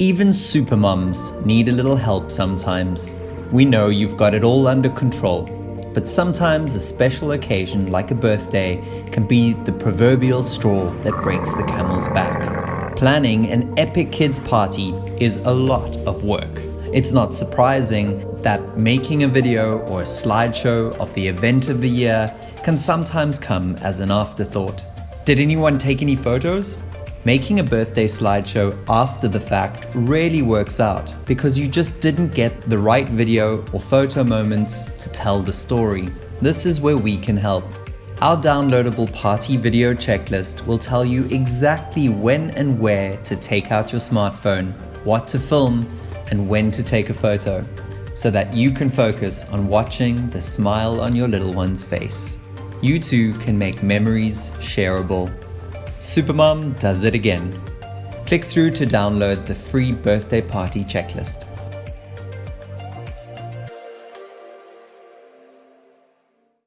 Even supermoms need a little help sometimes. We know you've got it all under control, but sometimes a special occasion like a birthday can be the proverbial straw that breaks the camel's back. Planning an epic kids party is a lot of work. It's not surprising that making a video or a slideshow of the event of the year can sometimes come as an afterthought. Did anyone take any photos? Making a birthday slideshow after the fact really works out because you just didn't get the right video or photo moments to tell the story. This is where we can help. Our downloadable party video checklist will tell you exactly when and where to take out your smartphone, what to film, and when to take a photo, so that you can focus on watching the smile on your little one's face. You too can make memories shareable Supermom does it again. Click through to download the free birthday party checklist.